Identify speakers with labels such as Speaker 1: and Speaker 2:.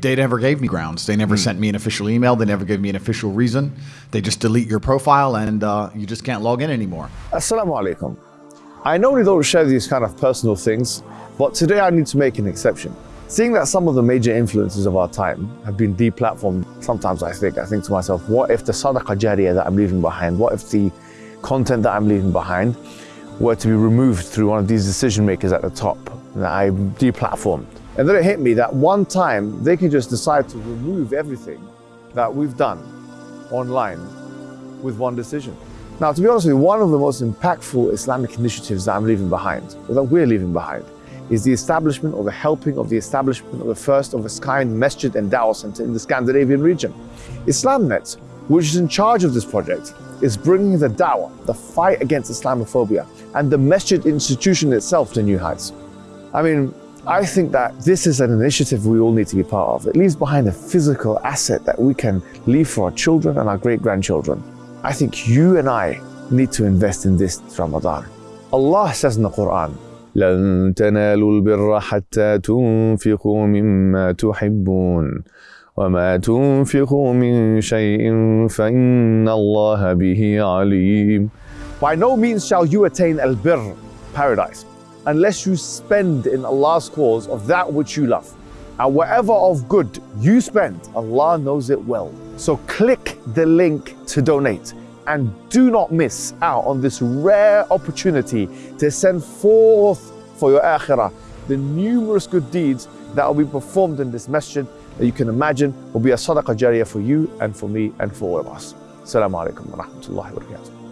Speaker 1: They never gave me grounds. They never sent me an official email. They never gave me an official reason. They just delete your profile and uh, you just can't log in anymore.
Speaker 2: Assalamu alaikum. I normally don't share these kind of personal things, but today I need to make an exception. Seeing that some of the major influences of our time have been deplatformed, sometimes I think, I think to myself, what if the sadaqah jariyah that I'm leaving behind, what if the content that I'm leaving behind were to be removed through one of these decision makers at the top that I deplatformed? And then it hit me that one time they can just decide to remove everything that we've done online with one decision. Now, to be honest with you, one of the most impactful Islamic initiatives that I'm leaving behind, or that we're leaving behind, is the establishment or the helping of the establishment of the first of its kind masjid and dawah center in the Scandinavian region. IslamNet, which is in charge of this project, is bringing the dawah, the fight against Islamophobia, and the masjid institution itself to new heights. I mean, I think that this is an initiative we all need to be part of. It leaves behind a physical asset that we can leave for our children and our great grandchildren. I think you and I need to invest in this Ramadan. Allah says in the Quran,
Speaker 3: لن تنالوا البر حتى تنفقوا مما تحبون وما تنفقوا من شيء فإن الله به عليم
Speaker 2: By no means shall you attain al-birr, paradise, unless you spend in Allah's cause of that which you love. And whatever of good you spend, Allah knows it well. So click the link to donate and do not miss out on this rare opportunity to send forth for your akhirah the numerous good deeds that will be performed in this masjid that you can imagine will be a sadaqah jariyah for you and for me and for all of us. Assalamu alaikum wa rahmatullahi wa barakatuh.